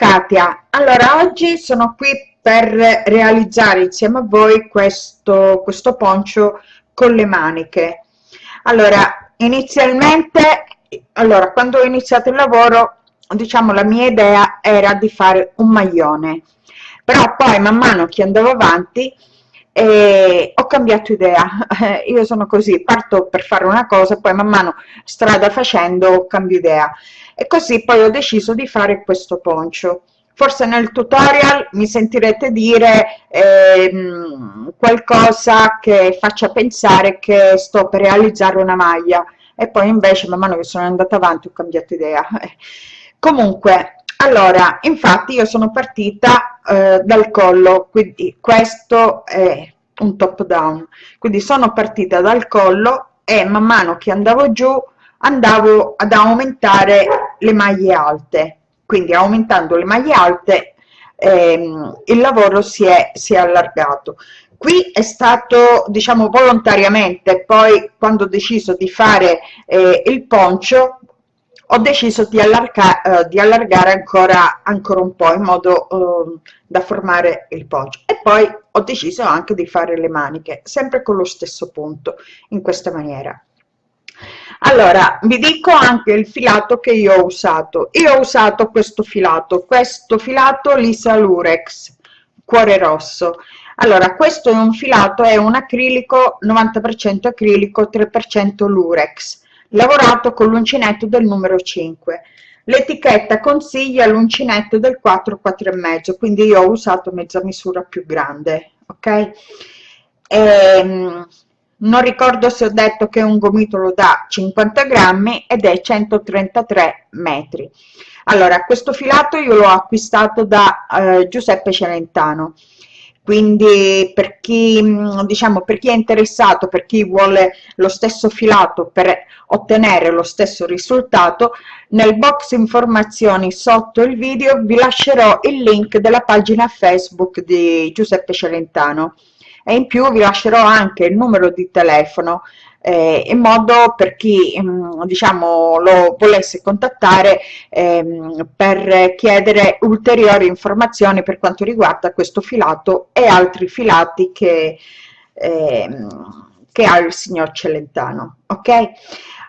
Katia. Allora oggi sono qui per realizzare insieme a voi questo questo poncio con le maniche. Allora inizialmente allora quando ho iniziato il lavoro diciamo la mia idea era di fare un maglione. Però poi man mano che andavo avanti eh, ho cambiato idea. Io sono così parto per fare una cosa poi man mano strada facendo cambio idea. E così poi ho deciso di fare questo poncio. Forse nel tutorial mi sentirete dire eh, qualcosa che faccia pensare che sto per realizzare una maglia. E poi invece man mano che sono andata avanti ho cambiato idea. Comunque allora infatti io sono partita eh, dal collo quindi questo è un top down. Quindi sono partita dal collo e man mano che andavo giù andavo ad aumentare le maglie alte. Quindi aumentando le maglie alte ehm, il lavoro si è, si è allargato. Qui è stato diciamo volontariamente poi quando ho deciso di fare eh, il poncio ho deciso di, allarga, eh, di allargare ancora, ancora un po' in modo eh, da formare il poncio e poi ho deciso anche di fare le maniche sempre con lo stesso punto in questa maniera. Allora vi dico anche il filato che io ho usato. Io ho usato questo filato questo filato lisa lurex cuore rosso. Allora questo è un filato è un acrilico 90 acrilico 3 lurex lavorato con l'uncinetto del numero 5 l'etichetta consiglia l'uncinetto del 4 4 e mezzo quindi io ho usato mezza misura più grande ok? E, ehm, non ricordo se ho detto che un gomitolo da 50 grammi ed è 133 metri. Allora questo filato io l'ho acquistato da eh, Giuseppe Celentano quindi per chi diciamo per chi è interessato per chi vuole lo stesso filato per ottenere lo stesso risultato nel box informazioni sotto il video vi lascerò il link della pagina facebook di giuseppe celentano. E in più vi lascerò anche il numero di telefono eh, in modo per chi mm, diciamo lo volesse contattare ehm, per chiedere ulteriori informazioni per quanto riguarda questo filato e altri filati che, ehm, che ha il signor Celentano ok?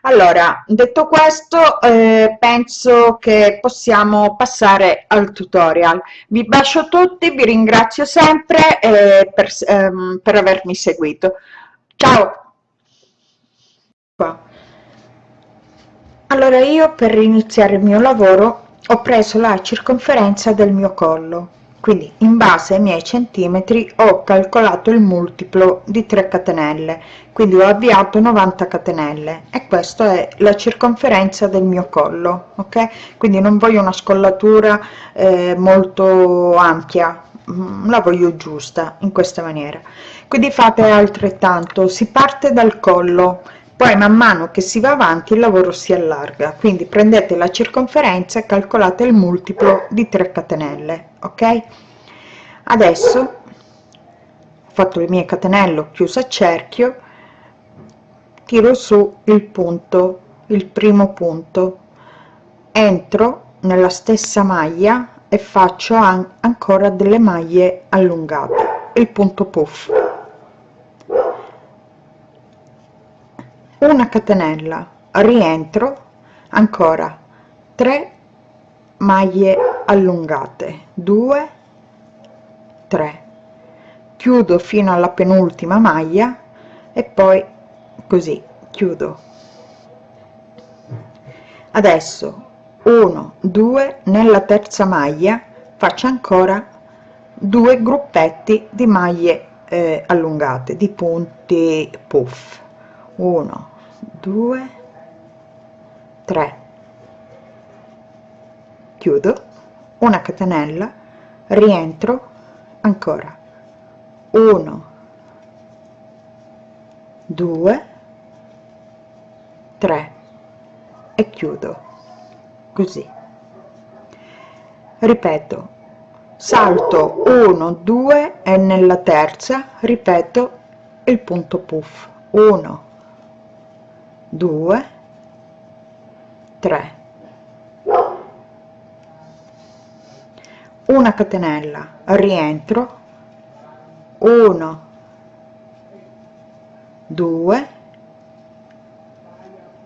Allora detto questo eh, penso che possiamo passare al tutorial. Vi bacio tutti vi ringrazio sempre eh, per, ehm, per avermi seguito. Ciao allora io per iniziare il mio lavoro ho preso la circonferenza del mio collo. Quindi in base ai miei centimetri ho calcolato il multiplo di 3 catenelle. Quindi ho avviato 90 catenelle. E questa è la circonferenza del mio collo ok? Quindi non voglio una scollatura eh, molto ampia. Mm, la voglio giusta in questa maniera. Quindi fate altrettanto. Si parte dal collo poi man mano che si va avanti il lavoro si allarga. Quindi prendete la circonferenza e calcolate il multiplo di 3 catenelle ok? Adesso ho fatto le mie catenelle ho chiuso a cerchio tiro su il punto il primo punto. Entro nella stessa maglia e faccio an ancora delle maglie allungate. Il punto puff una catenella rientro ancora 3 maglie allungate 2 3 chiudo fino alla penultima maglia e poi così chiudo. Adesso 1 2 nella terza maglia faccio ancora due gruppetti di maglie eh, allungate di punti puff. 1 2 3 chiudo. Una catenella. Rientro. Ancora. 1 2 3 e chiudo. Così. Ripeto. Salto 1 2 e nella terza ripeto il punto puff. 1 2 3 una catenella rientro. 1 2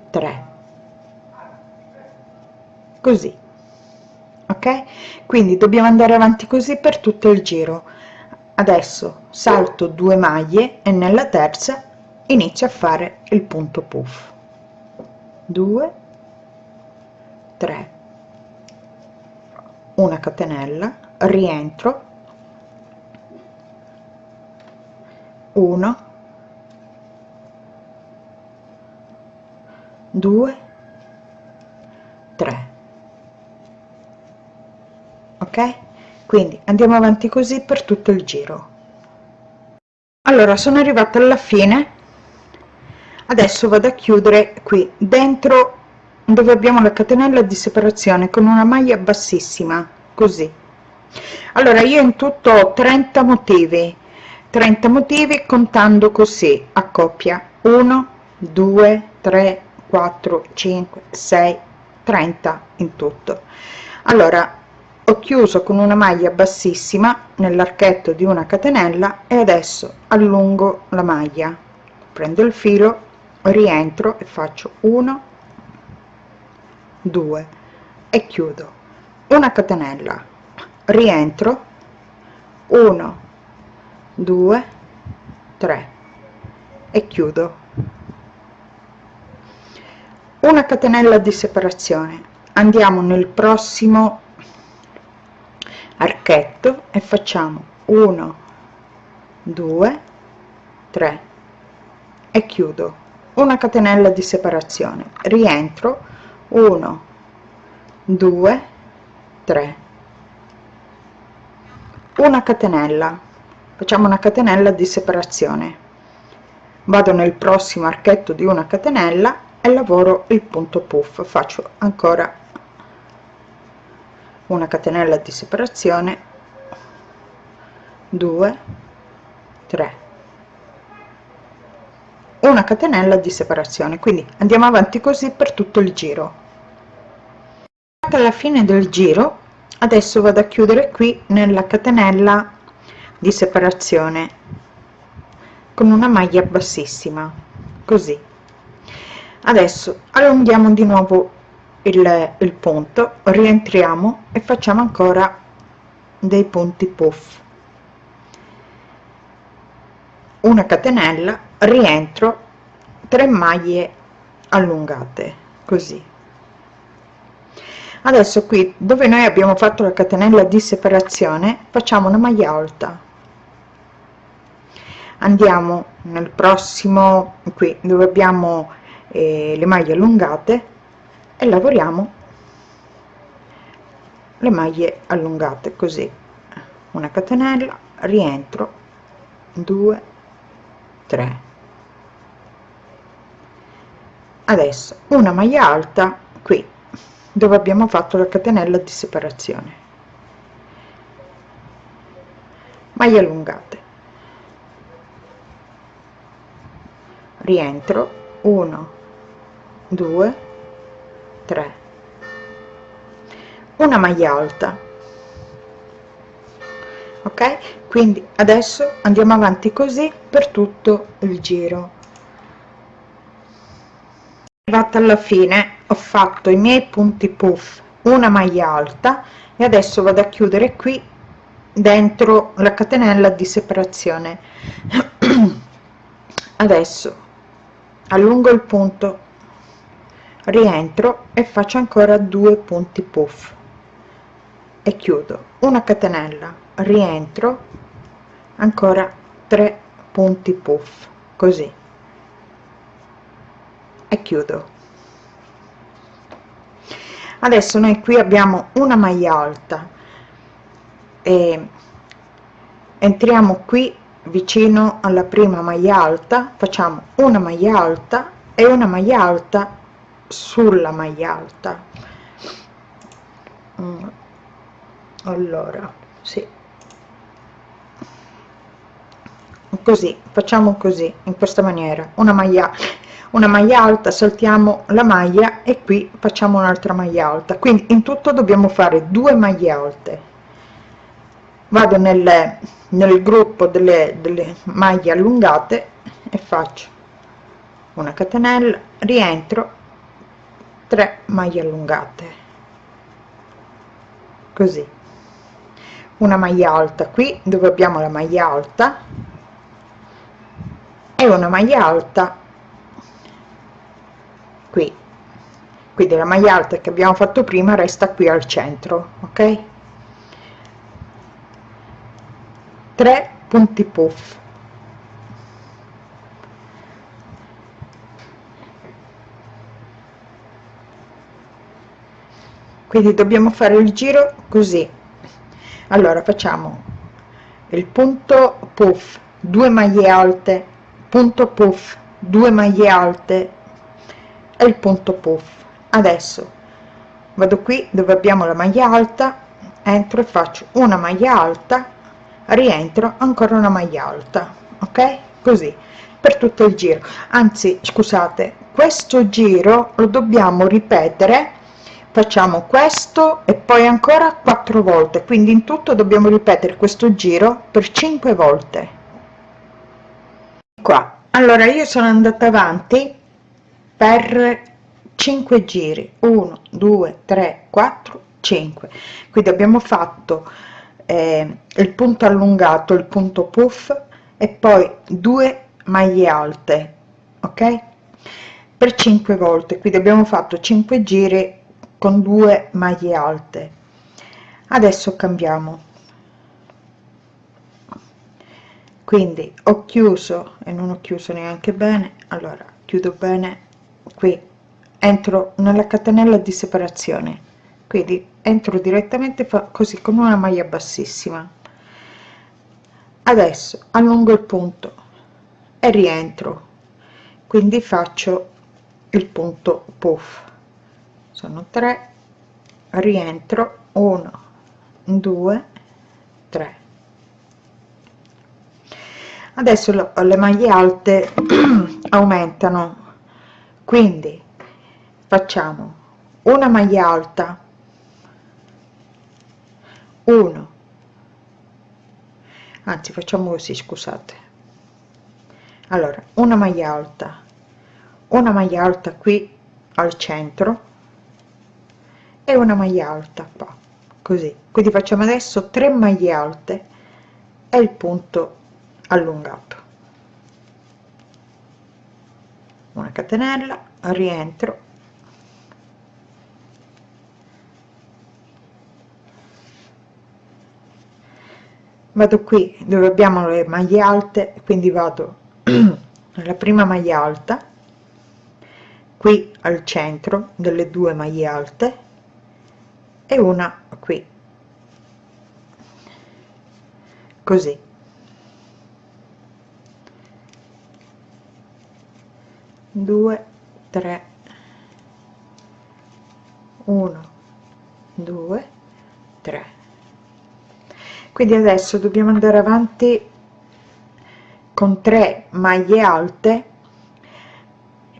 3 così. Ok? Quindi dobbiamo andare avanti così per tutto il giro. Adesso salto due maglie e nella terza inizio a fare il punto puff 2 3 una catenella. Rientro. 1 2 3 ok? Quindi andiamo avanti così per tutto il giro. Allora sono arrivata alla fine adesso vado a chiudere qui. Dentro dove abbiamo la catenella di separazione con una maglia bassissima così. Allora io in tutto ho 30 motivi. 30 motivi contando così a coppia. 1 2 3 4 5 6 30 in tutto. Allora ho chiuso con una maglia bassissima nell'archetto di una catenella e adesso allungo la maglia. Prendo il filo rientro e faccio 1 2 e chiudo. Una catenella. Rientro. 1 2 3 e chiudo. Una catenella di separazione. Andiamo nel prossimo archetto e facciamo 1 2 3 e chiudo una catenella di separazione. Rientro. 1 2 3 una catenella. Facciamo una catenella di separazione. Vado nel prossimo archetto di una catenella e lavoro il punto puff. Faccio ancora una catenella di separazione. 2 3 una catenella di separazione. Quindi andiamo avanti così per tutto il giro. Alla fine del giro adesso vado a chiudere qui nella catenella di separazione con una maglia bassissima così. Adesso allunghiamo di nuovo il, il punto rientriamo e facciamo ancora dei punti puff. Una catenella rientro 3 maglie allungate così. Adesso qui dove noi abbiamo fatto la catenella di separazione facciamo una maglia alta. Andiamo nel prossimo qui dove abbiamo eh, le maglie allungate e lavoriamo le maglie allungate così. Una catenella rientro 2 3 adesso una maglia alta qui dove abbiamo fatto la catenella di separazione. Maglie allungate. Rientro 1 2 3 una maglia alta. Ok? Quindi adesso andiamo avanti così per tutto il giro arrivata alla fine ho fatto i miei punti puff una maglia alta e adesso vado a chiudere qui dentro la catenella di separazione. Adesso allungo il punto rientro e faccio ancora due punti puff. E chiudo. Una catenella rientro ancora 3 punti puff così e chiudo. Adesso noi qui abbiamo una maglia alta. E entriamo qui vicino alla prima maglia alta facciamo una maglia alta e una maglia alta sulla maglia alta. Mm. allora sì. Così facciamo così in questa maniera. Una maglia una maglia alta saltiamo la maglia e qui facciamo un'altra maglia alta. Quindi in tutto dobbiamo fare due maglie alte. Vado nel, nel gruppo delle, delle maglie allungate e faccio una catenella rientro 3 maglie allungate. Così. Una maglia alta qui dove abbiamo la maglia alta e una maglia alta qui. Quindi la maglia alta che abbiamo fatto prima resta qui al centro ok? 3 punti puff. Quindi dobbiamo fare il giro così. Allora facciamo il punto puff 2 maglie alte punto puff 2 maglie alte e il punto puff. Adesso vado qui dove abbiamo la maglia alta entro e faccio una maglia alta rientro ancora una maglia alta ok? Così per tutto il giro. Anzi scusate questo giro lo dobbiamo ripetere facciamo questo e poi ancora quattro volte. Quindi in tutto dobbiamo ripetere questo giro per cinque volte. Qua. Allora io sono andata avanti per 5 giri. 1 2 3 4 5 quindi abbiamo fatto eh, il punto allungato il punto puff e poi due maglie alte ok? Per 5 volte. Quindi abbiamo fatto 5 giri con due maglie alte. Adesso cambiamo. Quindi ho chiuso e non ho chiuso neanche bene allora chiudo bene qui entro nella catenella di separazione. Quindi entro direttamente così con una maglia bassissima. Adesso allungo il punto e rientro. Quindi faccio il punto puff. Sono 3 rientro 1 2 3 adesso le maglie alte aumentano quindi facciamo una maglia alta. 1 anzi facciamo così scusate. Allora una maglia alta. Una maglia alta qui al centro. E una maglia alta qua. Così. Quindi facciamo adesso 3 maglie alte. E il punto allungato una catenella rientro. Vado qui dove abbiamo le maglie alte quindi vado nella prima maglia alta qui al centro delle due maglie alte e una qui. Così due tre. Uno due tre. Quindi adesso dobbiamo andare avanti con 3 maglie alte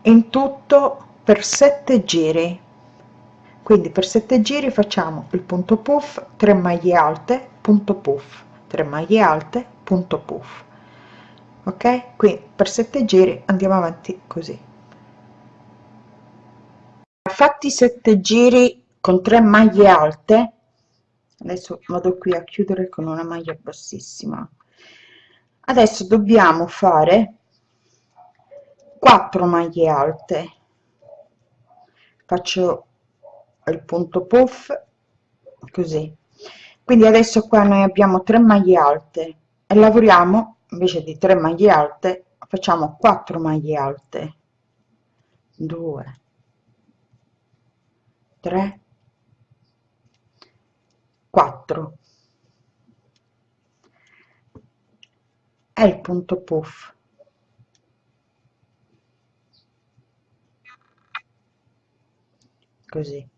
in tutto per 7 giri. Quindi per 7 giri facciamo il punto puff 3 maglie alte punto puff 3 maglie alte punto puff. Ok? Qui per 7 giri andiamo avanti così fatti 7 giri con 3 maglie alte. Adesso vado qui a chiudere con una maglia bassissima. Adesso dobbiamo fare 4 maglie alte. Faccio il punto puff così. Quindi adesso qua noi abbiamo 3 maglie alte e lavoriamo invece di 3 maglie alte facciamo 4 maglie alte. 2 3 4 e il punto puff. Così.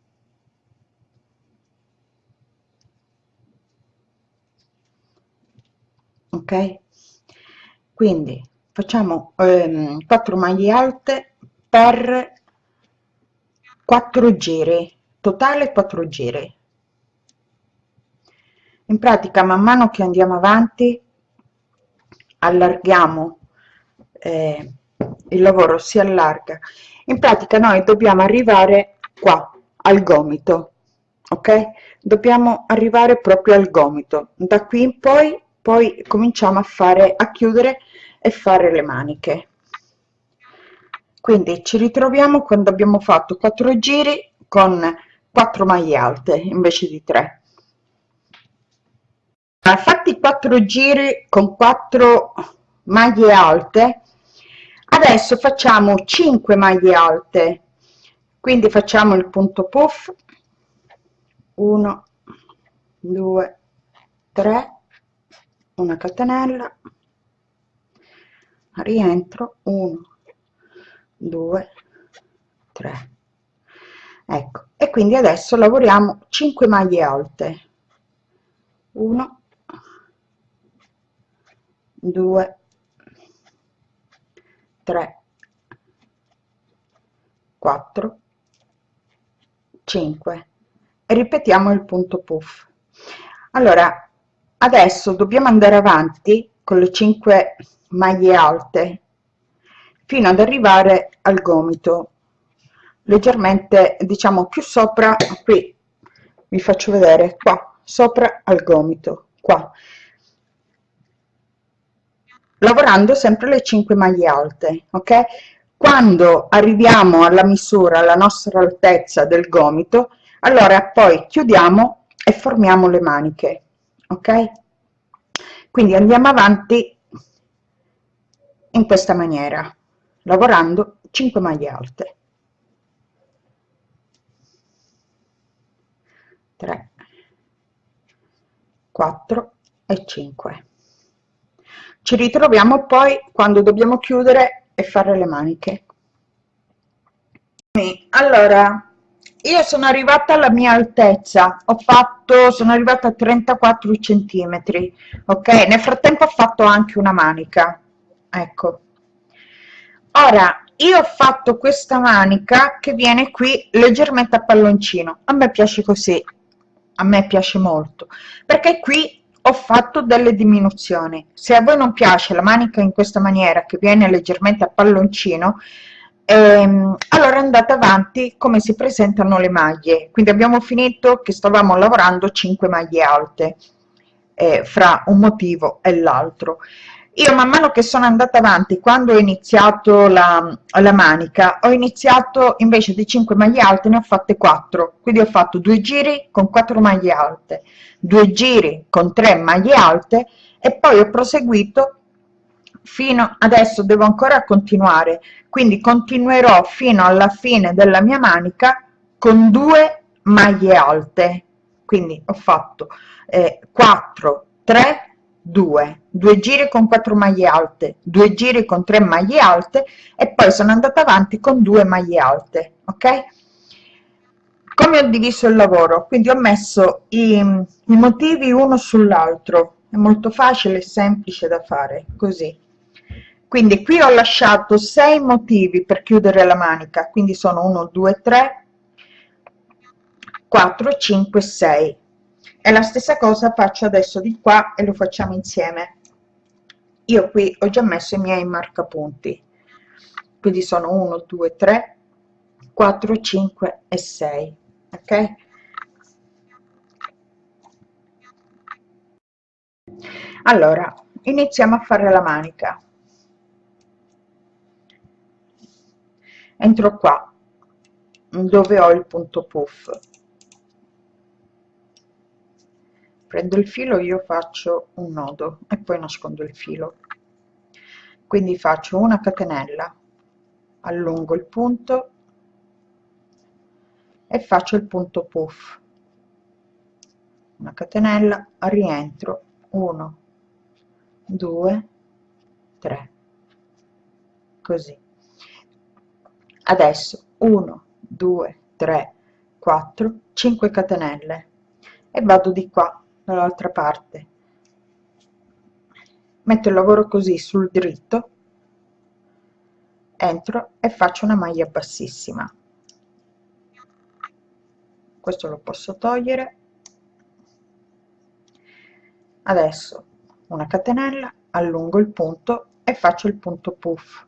Ok? Quindi facciamo ehm, 4 maglie alte per 4 giri totale 4 giri. In pratica man mano che andiamo avanti allarghiamo eh, il lavoro si allarga. In pratica noi dobbiamo arrivare qua al gomito ok? Dobbiamo arrivare proprio al gomito. Da qui in poi poi cominciamo a fare a chiudere e fare le maniche. Quindi ci ritroviamo quando abbiamo fatto 4 giri con 4 maglie alte invece di 3 fatti 4 giri con 4 maglie alte adesso facciamo 5 maglie alte. Quindi facciamo il punto puff. 1 2 3 una catenella. Rientro. 1 2 3 ecco e quindi adesso lavoriamo 5 maglie alte. 1 2 3 4 5 e ripetiamo il punto puff. Allora adesso dobbiamo andare avanti con le 5 maglie alte fino ad arrivare al gomito leggermente diciamo più sopra qui vi faccio vedere qua sopra al gomito qua. Lavorando sempre le 5 maglie alte ok? Quando arriviamo alla misura alla nostra altezza del gomito allora poi chiudiamo e formiamo le maniche ok? Quindi andiamo avanti in questa maniera lavorando 5 maglie alte 3 4 e 5 ci ritroviamo poi quando dobbiamo chiudere e fare le maniche. Allora io sono arrivata alla mia altezza. Ho fatto sono arrivata a 34 centimetri ok? Nel frattempo ho fatto anche una manica ecco. Ora io ho fatto questa manica che viene qui leggermente a palloncino. A me piace così a me piace molto perché qui ho fatto delle diminuzioni. Se a voi non piace la manica in questa maniera che viene leggermente a palloncino ehm, allora andate avanti come si presentano le maglie. Quindi abbiamo finito che stavamo lavorando 5 maglie alte eh, fra un motivo e l'altro io man mano che sono andata avanti quando ho iniziato la, la manica ho iniziato invece di 5 maglie alte ne ho fatte 4 quindi ho fatto due giri con 4 maglie alte due giri con 3 maglie alte e poi ho proseguito fino adesso devo ancora continuare. Quindi continuerò fino alla fine della mia manica con due maglie alte. Quindi ho fatto eh, 4 3 2 2 giri con 4 maglie alte 2 giri con 3 maglie alte e poi sono andata avanti con 2 maglie alte ok? Come ho diviso il lavoro? Quindi ho messo i, i motivi uno sull'altro. È molto facile e semplice da fare così. Quindi qui ho lasciato 6 motivi per chiudere la manica. Quindi sono 1 2 3 4 5 6 e la stessa cosa faccio adesso di qua e lo facciamo insieme. Io qui ho già messo i miei marcapunti. Quindi sono 1 2 3 4 5 e 6 ok? Allora iniziamo a fare la manica. Entro qua dove ho il punto puff prendo il filo io faccio un nodo e poi nascondo il filo. Quindi faccio una catenella allungo il punto e faccio il punto puff. Una catenella rientro 1 2 3 così. Adesso 1 2 3 4 5 catenelle e vado di qua dall'altra parte. Metto il lavoro così sul dritto entro e faccio una maglia bassissima. Questo lo posso togliere. Adesso una catenella allungo il punto e faccio il punto puff.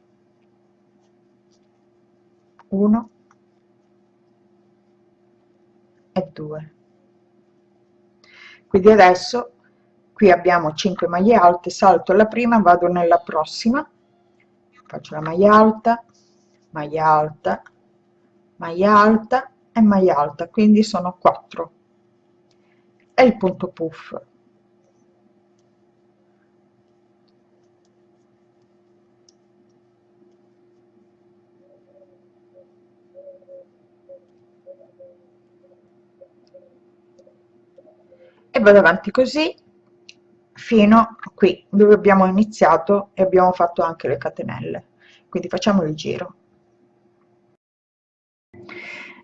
1 e 2 quindi adesso qui abbiamo 5 maglie alte salto la prima vado nella prossima faccio la maglia alta maglia alta maglia alta e maglia alta quindi sono 4 e il punto puff e vado avanti così fino a qui dove abbiamo iniziato e abbiamo fatto anche le catenelle. Quindi facciamo il giro.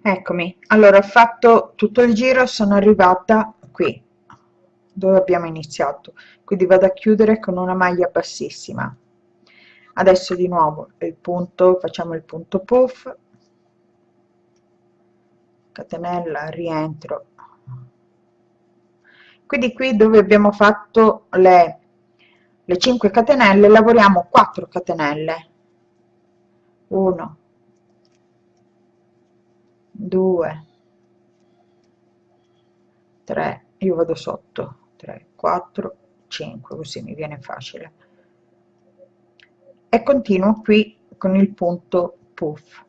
Eccomi. Allora ho fatto tutto il giro sono arrivata qui dove abbiamo iniziato. Quindi vado a chiudere con una maglia bassissima. Adesso di nuovo il punto facciamo il punto puff. Catenella rientro quindi qui dove abbiamo fatto le, le 5 catenelle lavoriamo 4 catenelle. 1 2 3 io vado sotto 3 4 5 così mi viene facile. E continuo qui con il punto puff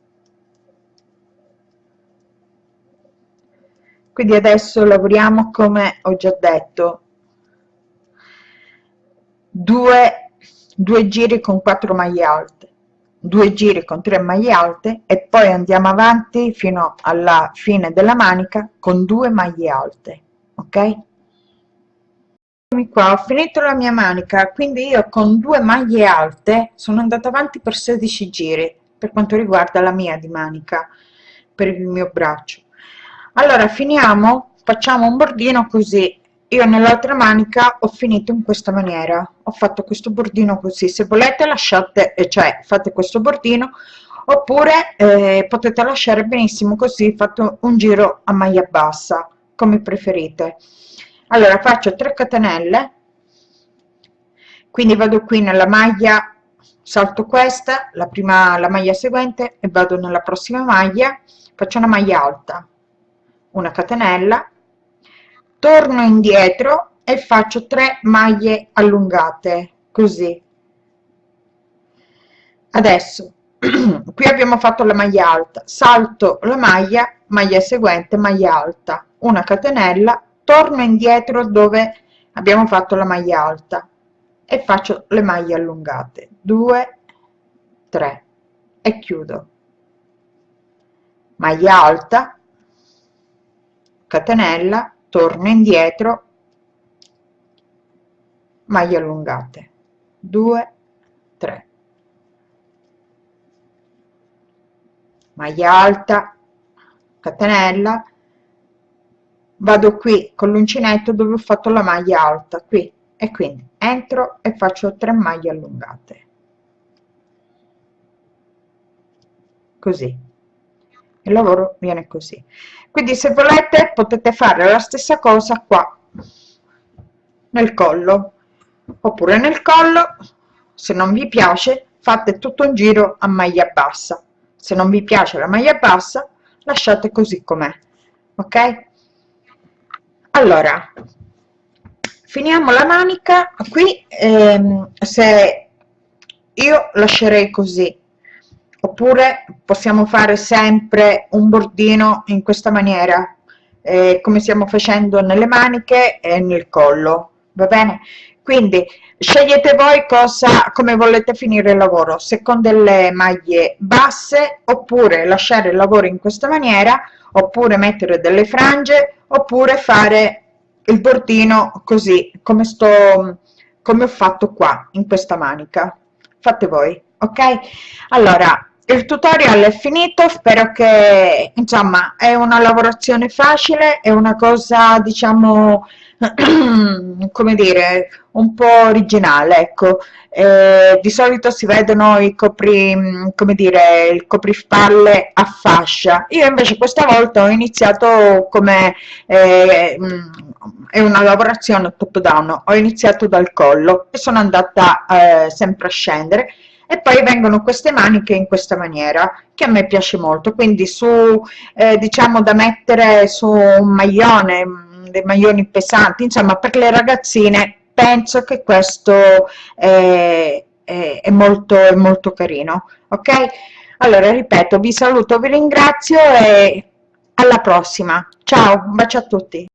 quindi adesso lavoriamo come ho già detto due, due giri con 4 maglie alte due giri con 3 maglie alte e poi andiamo avanti fino alla fine della manica con due maglie alte ok? Qua ho finito la mia manica quindi io con due maglie alte sono andata avanti per 16 giri per quanto riguarda la mia di manica per il mio braccio allora finiamo facciamo un bordino così. Io nell'altra manica ho finito in questa maniera. Ho fatto questo bordino così. Se volete lasciate eh, cioè fate questo bordino oppure eh, potete lasciare benissimo così fatto un giro a maglia bassa come preferite. Allora faccio 3 catenelle. Quindi vado qui nella maglia salto questa la prima la maglia seguente e vado nella prossima maglia. Faccio una maglia alta una catenella torno indietro e faccio 3 maglie allungate così. Adesso qui abbiamo fatto la maglia alta salto la maglia maglia seguente maglia alta una catenella torno indietro dove abbiamo fatto la maglia alta e faccio le maglie allungate. 2 3 e chiudo. Maglia alta catenella torno indietro maglie allungate. 2 3 maglia alta catenella. Vado qui con l'uncinetto dove ho fatto la maglia alta qui. E quindi entro e faccio 3 maglie allungate. Così il lavoro viene così. Quindi se volete potete fare la stessa cosa qua nel collo. Oppure nel collo se non vi piace fate tutto un giro a maglia bassa. Se non vi piace la maglia bassa lasciate così com'è ok? Allora finiamo la manica qui ehm, se io lascerei così oppure possiamo fare sempre un bordino in questa maniera eh, come stiamo facendo nelle maniche e nel collo va bene? Quindi scegliete voi cosa come volete finire il lavoro se con delle maglie basse oppure lasciare il lavoro in questa maniera oppure mettere delle frange oppure fare il bordino così come sto come ho fatto qua in questa manica. Fate voi ok? Allora il tutorial è finito spero che insomma è una lavorazione facile è una cosa diciamo come dire un po' originale ecco. Eh, di solito si vedono i copri come dire il coprispalle a fascia. Io invece questa volta ho iniziato come eh, è una lavorazione top down ho iniziato dal collo e sono andata eh, sempre a scendere e poi vengono queste maniche in questa maniera che a me piace molto. Quindi su eh, diciamo da mettere su un maglione mm, dei maglioni pesanti insomma per le ragazzine penso che questo è, è, è molto è molto carino ok? Allora ripeto vi saluto vi ringrazio e alla prossima. Ciao un bacio a tutti